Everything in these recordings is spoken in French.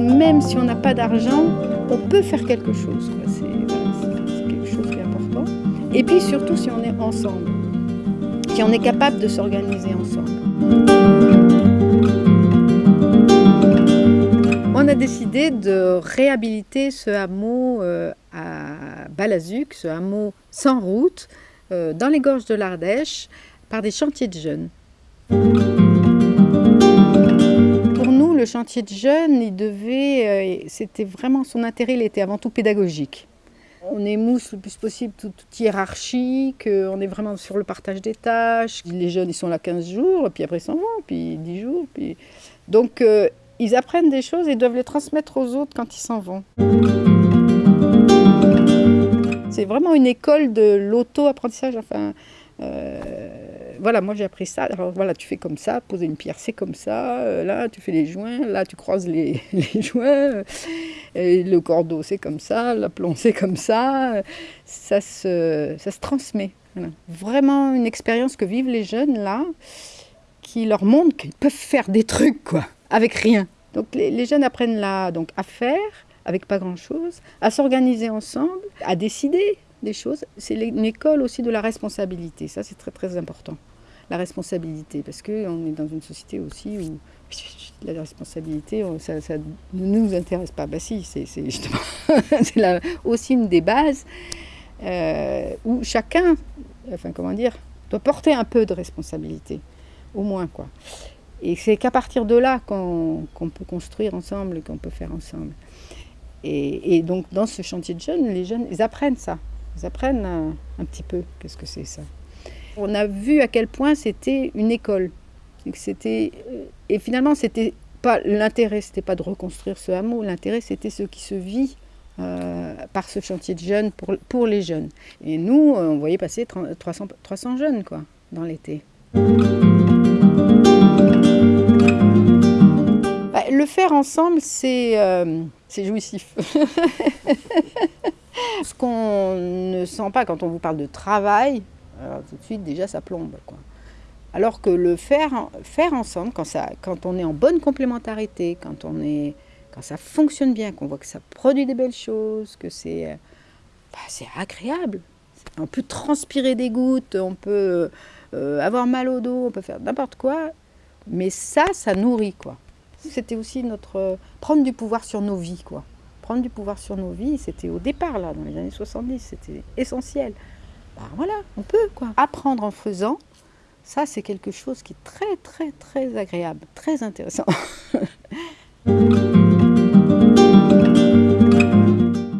Même si on n'a pas d'argent, on peut faire quelque chose. C'est quelque chose qui est important. Et puis surtout si on est ensemble, si on est capable de s'organiser ensemble. On a décidé de réhabiliter ce hameau euh, à Balazuc, ce hameau sans route, euh, dans les gorges de l'Ardèche, par des chantiers de jeunes. Le chantier de jeunes, il devait, euh, c'était vraiment son intérêt, il était avant tout pédagogique. On émousse le plus possible toute, hiérarchique, on est vraiment sur le partage des tâches. Les jeunes, ils sont là 15 jours, puis après ils s'en vont, puis 10 jours. Donc, ils apprennent des choses et doivent les transmettre aux autres quand ils s'en vont. C'est vraiment une école de l'auto-apprentissage. Enfin, euh, voilà, moi j'ai appris ça. Alors voilà, tu fais comme ça, poser une pierre, c'est comme ça. Euh, là, tu fais les joints. Là, tu croises les, joints. Et le cordeau, c'est comme ça. L'aplomb, c'est comme ça. Ça se, ça se transmet. Vraiment une expérience que vivent les jeunes là, qui leur montre qu'ils peuvent faire des trucs, quoi avec rien. Donc les, jeunes apprennent là donc, à faire, avec pas grand-chose, à s'organiser ensemble, à décider des choses. C'est une école aussi de la responsabilité, ça c'est très très important. La responsabilité, parce qu'on est dans une société aussi où la responsabilité, ça, ne nous intéresse pas. Bah si, c'est justement aussi une des bases euh, où chacun, enfin comment dire, doit porter un peu de responsabilité, au moins quoi. Et c'est qu'à partir de là qu'on peut construire ensemble qu'on peut faire ensemble. Et, donc dans ce chantier de jeunes, les jeunes, ils apprennent ça. Ils apprennent un, petit peu qu'est-ce que c'est ça. On a vu à quel point c'était une école. C'était et finalement c'était pas l'intérêt, c'était pas de reconstruire ce hameau. L'intérêt c'était ce qui se vit euh, par ce chantier de jeunes pour, pour les jeunes. Et nous, on voyait passer 300, 300 jeunes quoi dans l'été. le faire ensemble, c'est euh, jouissif. Ce qu'on ne sent pas quand on vous parle de travail, alors tout de suite déjà ça plombe. Quoi. Alors que le faire, faire ensemble, quand, ça, quand on est en bonne complémentarité, quand, on est, quand ça fonctionne bien, qu'on voit que ça produit des belles choses, que c'est bah, agréable. On peut transpirer des gouttes, on peut euh, avoir mal au dos, on peut faire n'importe quoi. Mais ça, ça nourrit, quoi. C'était aussi notre euh, prendre du pouvoir sur nos vies, quoi. Prendre du pouvoir sur nos vies, c'était au départ, là, dans les années 70, c'était essentiel. Ben voilà, on peut, quoi. Apprendre en faisant, ça, c'est quelque chose qui est très, très, très agréable, très intéressant.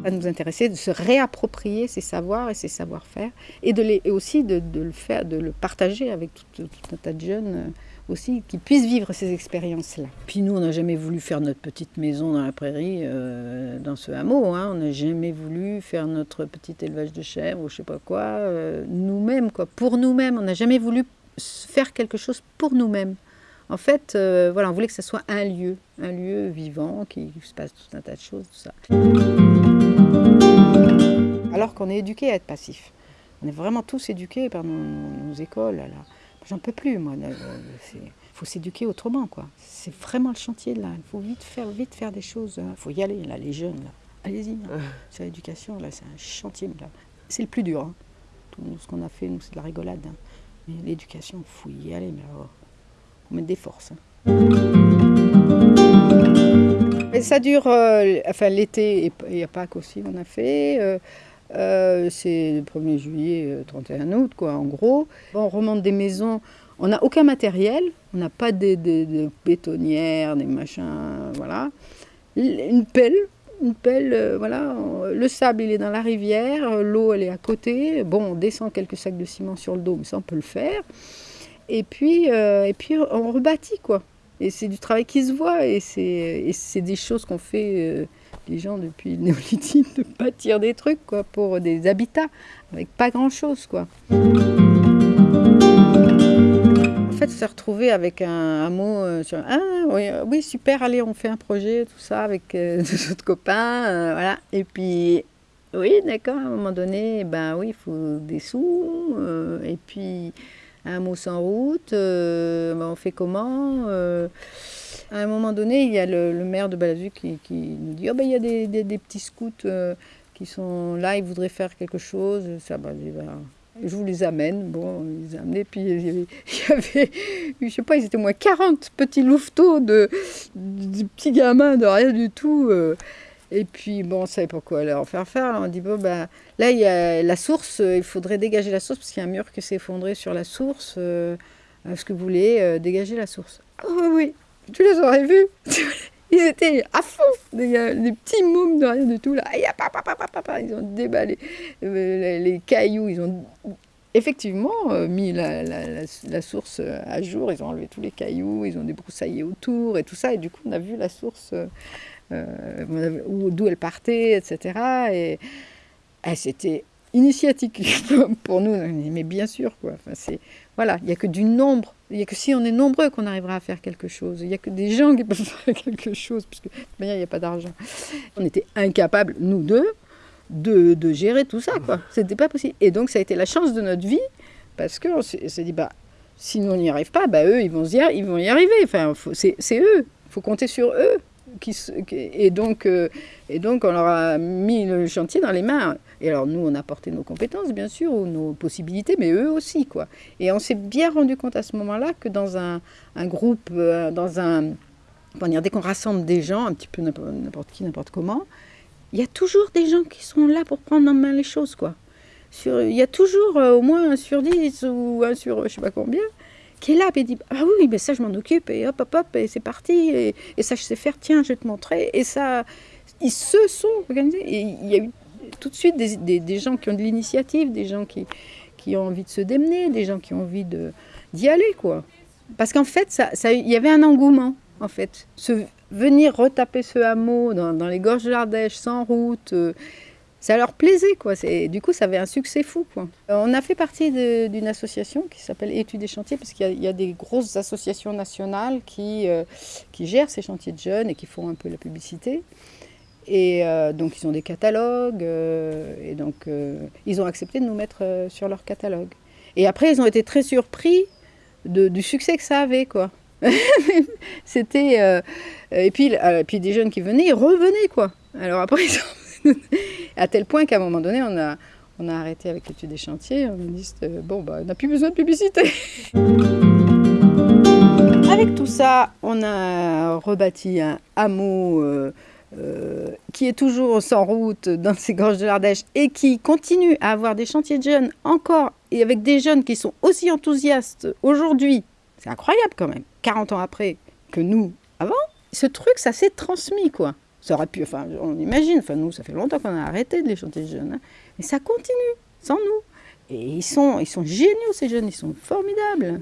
Ça nous intéressait de se réapproprier ces savoirs et ces savoir-faire et, de les, et aussi de, le faire, de le partager avec tout, tout un tas de jeunes euh, aussi, qu'ils puissent vivre ces expériences-là. Puis nous, on n'a jamais voulu faire notre petite maison dans la prairie, euh, dans ce hameau. Hein. On n'a jamais voulu faire notre petit élevage de chèvres ou je sais pas quoi, euh, nous-mêmes, quoi. Pour nous-mêmes, on n'a jamais voulu faire quelque chose pour nous-mêmes. En fait, euh, voilà, on voulait que ce soit un lieu, un lieu vivant, qui se passe tout un tas de choses, tout ça. Alors qu'on est éduqué à être passif. On est vraiment tous éduqués par nos, écoles. Là. J'en peux plus, moi. Il faut s'éduquer autrement, quoi. C'est vraiment le chantier, là. Il faut vite faire, vite faire des choses. Il faut y aller, là, les jeunes, là. Allez-y, c'est l'éducation, là, c'est un chantier, là. C'est le plus dur, hein. Tout ce qu'on a fait, nous, c'est de la rigolade. Hein. Mais l'éducation, il faut y aller, mais alors, faut mettre des forces. Hein. ça dure, euh, enfin l'été et, a Pâques aussi, on a fait. Euh, euh, c'est le 1er juillet, 31 euh, août, quoi, en gros. on remonte des maisons, on n'a aucun matériel, on n'a pas de, bétonnières, des machins, voilà. Une pelle, une pelle, euh, voilà. Le sable, il est dans la rivière, l'eau, elle est à côté. Bon, on descend quelques sacs de ciment sur le dos, mais ça, on peut le faire. Et puis, et puis on rebâtit, quoi. Et c'est du travail qui se voit, et c'est des choses qu'on fait les gens depuis le néolithique de bâtir des trucs quoi, pour des habitats avec pas grand chose quoi. En fait, se retrouver avec un, mot euh, sur ah euh, oui, super allez on fait un projet tout ça avec euh, autres copains voilà et puis oui d'accord à un moment donné ben oui il faut des sous et puis un mot sans route ben, on fait comment À un moment donné, il y a le, maire de Balazu qui, nous dit oh, ben, il y a des, petits scouts euh, qui sont là, ils voudraient faire quelque chose. Ça, bah, je vous les amène. Bon, ils les. Puis il y avait, je sais pas, ils étaient au moins 40 petits louveteaux de, petits gamins de rien du tout. Euh. Et puis, bon, on savait pourquoi leur faire faire. on dit, bon, ben, là, il y a la source, il faudrait dégager la source parce qu'il y a un mur qui s'est effondré sur la source. Euh, est-ce que vous voulez dégager la source? Ah oui, oui, tu les aurais vus. Ils étaient à fond, des, petits mômes de rien du tout, là. Ils ont déballé euh, les, cailloux, ils ont effectivement euh, mis la, source à jour, ils ont enlevé tous les cailloux, ils ont débroussaillé autour et tout ça, et du coup on a vu la source, euh, d'où elle partait, etc. Et, et c'était initiatique pour nous, mais bien sûr, quoi. Enfin, voilà, il n'y a que du nombre, il n'y a que si on est nombreux qu'on arrivera à faire quelque chose. Il n'y a que des gens qui peuvent faire quelque chose, puisque de il n'y a pas d'argent. On était incapables, nous deux, de, de gérer tout ça, quoi. C'était pas possible. Et donc, ça a été la chance de notre vie, parce qu'on s'est dit, bah, si nous on n'y arrive pas, bah, eux, ils vont, y, ils vont y arriver. Enfin, c'est eux, il faut compter sur eux. Et, donc, euh, et donc, on leur a mis le chantier dans les mains. Et alors, nous, on a apporté nos compétences, bien sûr, ou nos possibilités, mais eux aussi, quoi. Et on s'est bien rendu compte à ce moment-là que dans un, groupe, euh, dans un... Dire, dès qu'on rassemble des gens, un petit peu n'importe qui, n'importe comment, il y a toujours des gens qui sont là pour prendre en main les choses, quoi. Il y a toujours euh, au moins un sur dix ou un sur je sais pas combien qui est là, et dit Ah oui, mais ça je m'en occupe, et hop, hop, hop, et c'est parti, et, ça je sais faire, tiens, je vais te montrer. Et ça, ils se sont organisés. Et il y a eu tout de suite des, gens qui ont de l'initiative, des gens qui, qui ont envie de se démener, des gens qui ont envie d'y aller, quoi. Parce qu'en fait, il ça, il y avait un engouement, en fait. Se, venir retaper ce hameau dans, les gorges de l'Ardèche, sans route, euh, ça leur plaisait, quoi. Du coup, ça avait un succès fou, quoi. On a fait partie d'une association qui s'appelle Études et chantiers, parce qu'il y, a des grosses associations nationales qui, euh, qui gèrent ces chantiers de jeunes et qui font un peu la publicité. Et euh, donc ils ont des catalogues, euh, et donc euh, ils ont accepté de nous mettre sur leur catalogue. Et après ils ont été très surpris du succès que ça avait, quoi. C'était et puis puis des jeunes qui venaient, ils revenaient, quoi. Alors après à tel point qu'à un moment donné on a on a arrêté avec l'étude des chantiers, on a dit bon bah on n'a plus besoin de publicité. avec tout ça, on a rebâti un hameau euh, qui est toujours sans route dans ces gorges de l'Ardèche et qui continue à avoir des chantiers de jeunes encore et avec des jeunes qui sont aussi enthousiastes aujourd'hui, c'est incroyable quand même, 40 ans après que nous avant, ce truc ça s'est transmis quoi. Ça aurait pu, enfin on imagine, enfin nous ça fait longtemps qu'on a arrêté de les chantiers de jeunes, hein. mais ça continue sans nous. Et ils sont, ils sont géniaux ces jeunes, ils sont formidables.